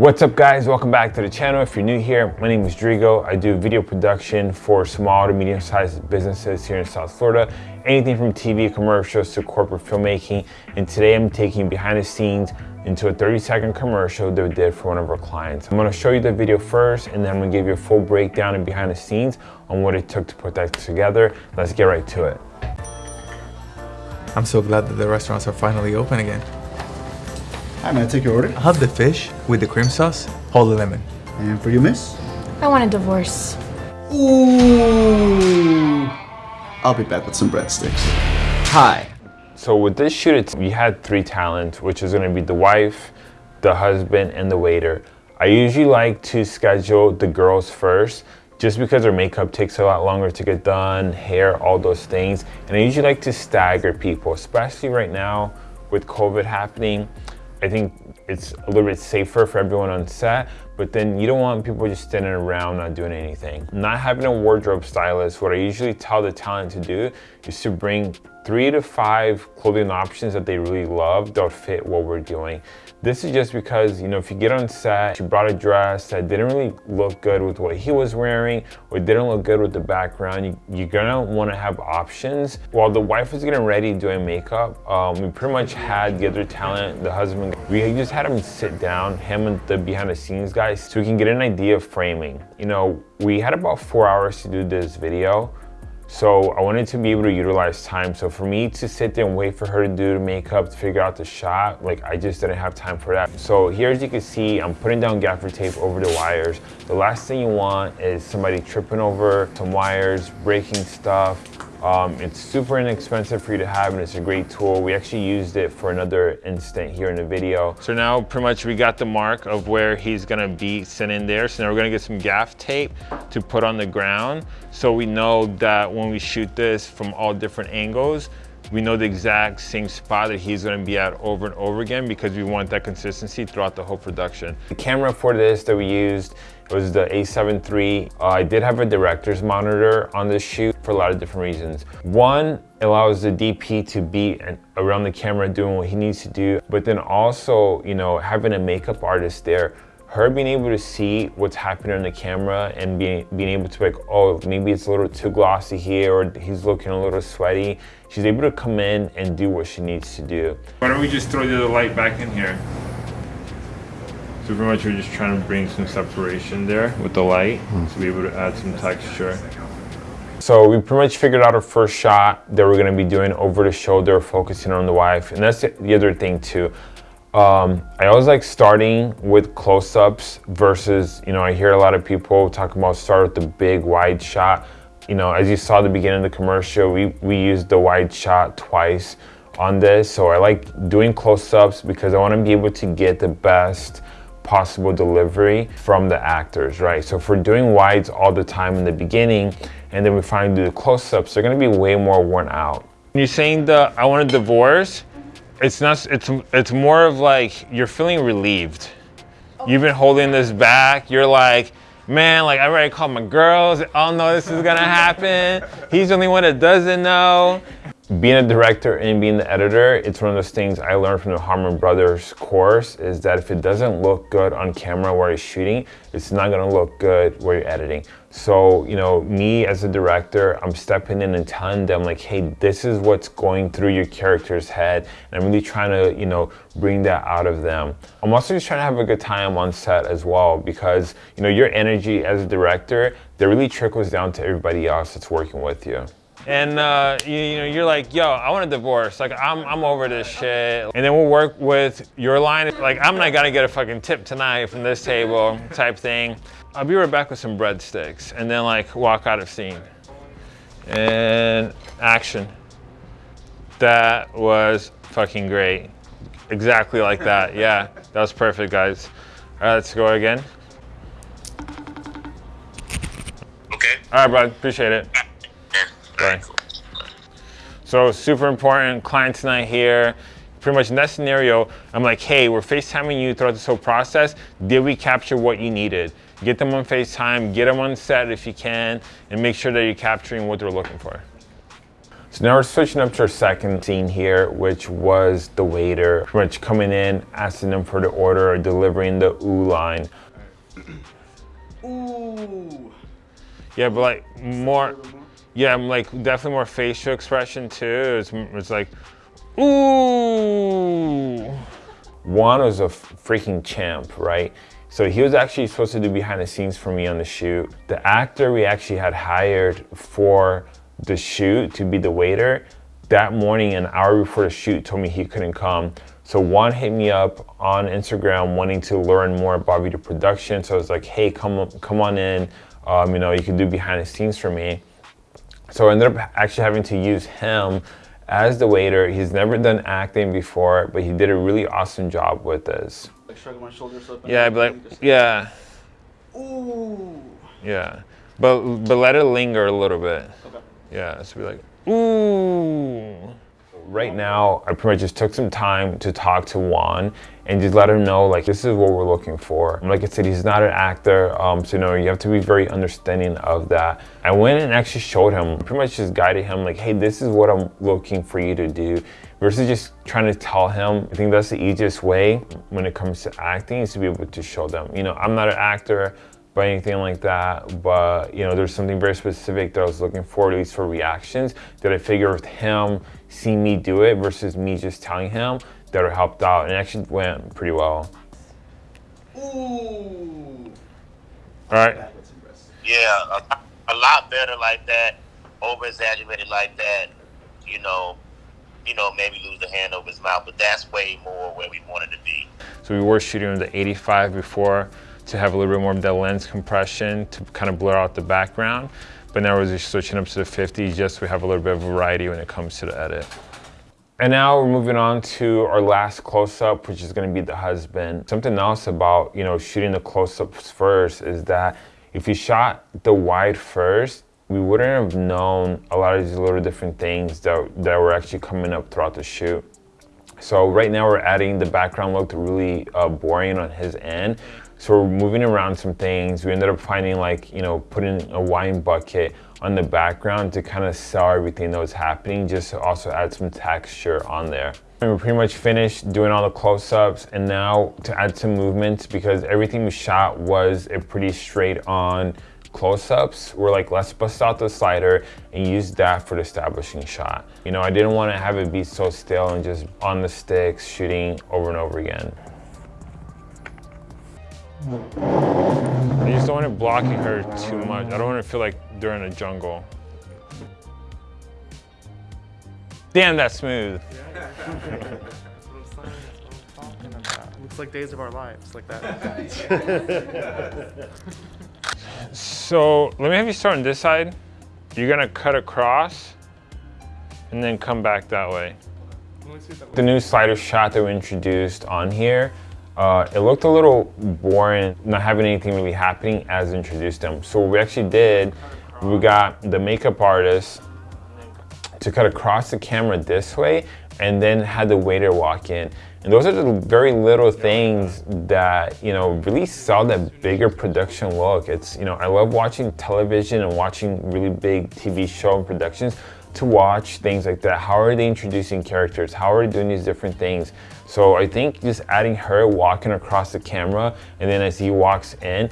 What's up guys, welcome back to the channel. If you're new here, my name is Drigo. I do video production for small to medium sized businesses here in South Florida. Anything from TV commercials to corporate filmmaking. And today I'm taking behind the scenes into a 30 second commercial that we did for one of our clients. I'm gonna show you the video first and then I'm gonna give you a full breakdown and behind the scenes on what it took to put that together. Let's get right to it. I'm so glad that the restaurants are finally open again. Hi, may I take your order? I'll have the fish with the cream sauce, hold the lemon. And for you, miss? I want a divorce. Ooh. I'll be back with some breadsticks. Hi. So with this shoot, it's, we had three talents, which is gonna be the wife, the husband, and the waiter. I usually like to schedule the girls first, just because their makeup takes a lot longer to get done, hair, all those things. And I usually like to stagger people, especially right now with COVID happening. I think it's a little bit safer for everyone on set, but then you don't want people just standing around not doing anything. Not having a wardrobe stylist, what I usually tell the talent to do is to bring three to five clothing options that they really love that fit what we're doing. This is just because, you know, if you get on set, you brought a dress that didn't really look good with what he was wearing or didn't look good with the background, you, you're gonna wanna have options. While the wife was getting ready doing makeup, um, we pretty much had the other talent, the husband, we just had him sit down, him and the behind the scenes guys, so we can get an idea of framing. You know, we had about four hours to do this video. So I wanted to be able to utilize time. So for me to sit there and wait for her to do the makeup, to figure out the shot, like I just didn't have time for that. So here as you can see, I'm putting down gaffer tape over the wires. The last thing you want is somebody tripping over some wires, breaking stuff, um, it's super inexpensive for you to have and it's a great tool. We actually used it for another instant here in the video. So now pretty much we got the mark of where he's gonna be sitting there. So now we're gonna get some gaff tape to put on the ground. So we know that when we shoot this from all different angles, we know the exact same spot that he's gonna be at over and over again because we want that consistency throughout the whole production. The camera for this that we used was the a7 III. Uh, I did have a director's monitor on this shoot for a lot of different reasons. One, allows the DP to be around the camera doing what he needs to do, but then also, you know, having a makeup artist there her being able to see what's happening on the camera and being, being able to like, oh, maybe it's a little too glossy here or he's looking a little sweaty. She's able to come in and do what she needs to do. Why don't we just throw the light back in here? So pretty much we're just trying to bring some separation there with the light to be able to add some texture. So we pretty much figured out our first shot that we're gonna be doing over the shoulder, focusing on the wife. And that's the other thing too. Um, I always like starting with close-ups versus, you know, I hear a lot of people talking about start with the big wide shot. You know, as you saw at the beginning of the commercial, we, we used the wide shot twice on this. So I like doing close-ups because I want to be able to get the best possible delivery from the actors, right? So if we're doing wides all the time in the beginning and then we finally do the close-ups, they're going to be way more worn out. You're saying the I want a divorce, it's not, it's, it's more of like, you're feeling relieved. Oh. You've been holding this back. You're like, man, like I already called my girls. I all know this is gonna happen. He's the only one that doesn't know being a director and being the editor, it's one of those things I learned from the Harmon Brothers course is that if it doesn't look good on camera where you're shooting, it's not gonna look good where you're editing. So, you know, me as a director, I'm stepping in and telling them like, hey, this is what's going through your character's head. And I'm really trying to, you know, bring that out of them. I'm also just trying to have a good time on set as well because, you know, your energy as a director, that really trickles down to everybody else that's working with you and uh, you, you, know you're like yo i want a divorce. Like I'm, I'm over this shit. And then we'll work with your line. Like i'm not gonna get a fucking tip tonight from this table type thing. I'll be right back with some breadsticks and then like walk out of scene. And action. That was fucking great. Exactly like that. Yeah that was perfect guys. All right let's go again. Okay. All right bud. Appreciate it Right. So super important, client tonight here. Pretty much in that scenario, I'm like, hey, we're FaceTiming you throughout this whole process. Did we capture what you needed? Get them on FaceTime, get them on set if you can, and make sure that you're capturing what they're looking for. So now we're switching up to our second scene here, which was the waiter pretty much coming in, asking them for the order, or delivering the ooh line. Ooh. Yeah, but like more, yeah, I'm like definitely more facial expression too. It's, like, ooh. Juan was a freaking champ, right? So he was actually supposed to do behind the scenes for me on the shoot. The actor we actually had hired for the shoot to be the waiter, that morning, an hour before the shoot, told me he couldn't come. So Juan hit me up on Instagram wanting to learn more about video production. So I was like, hey, come, come on in. Um, you know, you can do behind the scenes for me. So I ended up actually having to use him as the waiter. He's never done acting before, but he did a really awesome job with this. Like shrugging my shoulders up. and Yeah, I'd be like, just- yeah, Ooh. yeah. But, but let it linger a little bit. Okay. Yeah, so be like, ooh. Right now, I pretty much just took some time to talk to Juan and just let him know, like, this is what we're looking for. Like I said, he's not an actor, um, so you know, you have to be very understanding of that. I went and actually showed him, pretty much just guided him, like, hey, this is what I'm looking for you to do. Versus just trying to tell him, I think that's the easiest way when it comes to acting is to be able to show them. You know, I'm not an actor, by anything like that. But you know, there's something very specific that I was looking for, at least for reactions, that I figured with him seeing me do it versus me just telling him that it helped out, and it actually went pretty well. Ooh. All right. That was impressive. Yeah, a, a lot better like that, over exaggerated like that. You know, you know, maybe lose the hand over his mouth, but that's way more where we wanted to be. So we were shooting with the 85 before to have a little bit more of that lens compression to kind of blur out the background. But now we're just switching up to the 50 just so we have a little bit of variety when it comes to the edit. And now we're moving on to our last close-up, which is gonna be the husband. Something else about, you know, shooting the close-ups first is that if you shot the wide first, we wouldn't have known a lot of these little different things that, that were actually coming up throughout the shoot. So right now we're adding the background looked really uh, boring on his end. So we're moving around some things. We ended up finding like, you know, putting a wine bucket on the background to kind of sell everything that was happening, just to also add some texture on there. And we're pretty much finished doing all the close-ups and now to add some movements because everything we shot was a pretty straight on close-ups, we're like, let's bust out the slider and use that for the establishing shot. You know, I didn't want to have it be so still and just on the sticks shooting over and over again. I just don't want it blocking her too much. I don't want to feel like they're in a jungle. Damn, that's smooth. Looks like Days of Our Lives, like that. So let me have you start on this side. You're gonna cut across and then come back that way. The new slider shot that we introduced on here, uh, it looked a little boring, not having anything really happening as introduced them. So what we actually did, we got the makeup artist to cut across the camera this way and then had the waiter walk in. And those are the very little things that, you know, really sell that bigger production look. It's, you know, I love watching television and watching really big TV show productions to watch things like that. How are they introducing characters? How are they doing these different things? So I think just adding her walking across the camera and then as he walks in,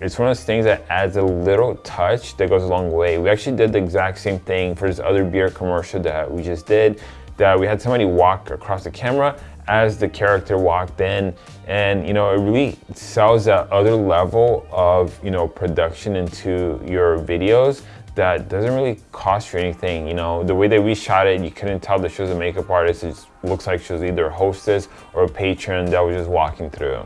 it's one of those things that adds a little touch that goes a long way. We actually did the exact same thing for this other beer commercial that we just did, that we had somebody walk across the camera as the character walked in and you know it really sells that other level of you know production into your videos that doesn't really cost you anything you know? The way that we shot it you couldn't tell that she was a makeup artist it looks like she was either a hostess or a patron that was just walking through.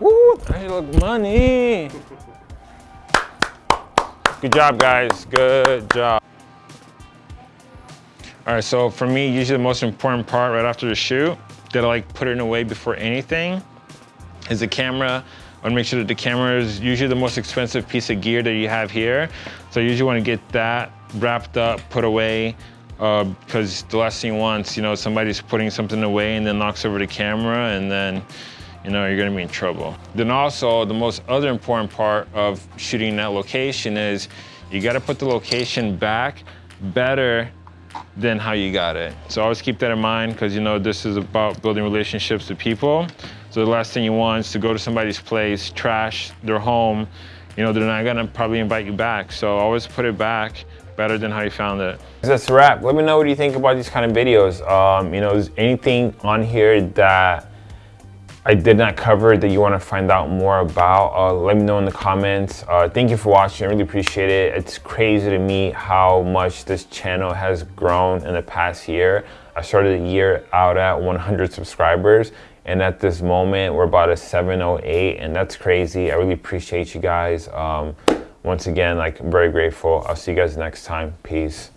Woo, I look money. Good job guys. Good job. All right, so for me, usually the most important part right after the shoot that I like put it away before anything is the camera. I wanna make sure that the camera is usually the most expensive piece of gear that you have here. So I usually wanna get that wrapped up, put away, uh, because the last thing you want, you know, somebody's putting something away and then knocks over the camera and then, you know, you're gonna be in trouble. Then also, the most other important part of shooting that location is you gotta put the location back better than how you got it. So always keep that in mind because you know this is about building relationships with people. So the last thing you want is to go to somebody's place, trash their home. You know, they're not gonna probably invite you back. So always put it back better than how you found it. That's a wrap. Let me know what you think about these kind of videos. Um, you know, is anything on here that I did not cover that you want to find out more about, uh, let me know in the comments. Uh, thank you for watching, I really appreciate it. It's crazy to me how much this channel has grown in the past year. I started the year out at 100 subscribers and at this moment we're about a 708 and that's crazy. I really appreciate you guys. Um, once again, like I'm very grateful. I'll see you guys next time. Peace.